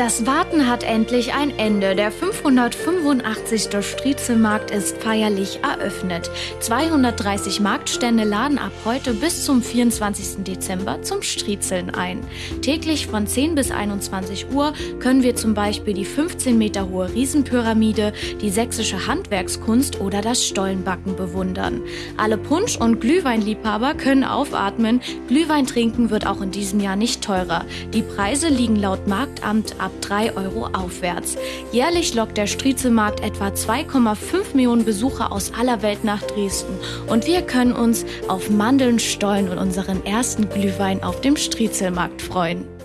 Das Warten hat endlich ein Ende. Der 585. Striezelmarkt ist feierlich eröffnet. 230 Marktstände laden ab heute bis zum 24. Dezember zum Striezeln ein. Täglich von 10 bis 21 Uhr können wir zum Beispiel die 15 Meter hohe Riesenpyramide, die sächsische Handwerkskunst oder das Stollenbacken bewundern. Alle Punsch- und Glühweinliebhaber können aufatmen. Glühwein trinken wird auch in diesem Jahr nicht teurer. Die Preise liegen laut Marktamt ab 3 Euro aufwärts. Jährlich lockt der Striezelmarkt etwa 2,5 Millionen Besucher aus aller Welt nach Dresden. Und wir können uns auf Mandeln, Stollen und unseren ersten Glühwein auf dem Striezelmarkt freuen.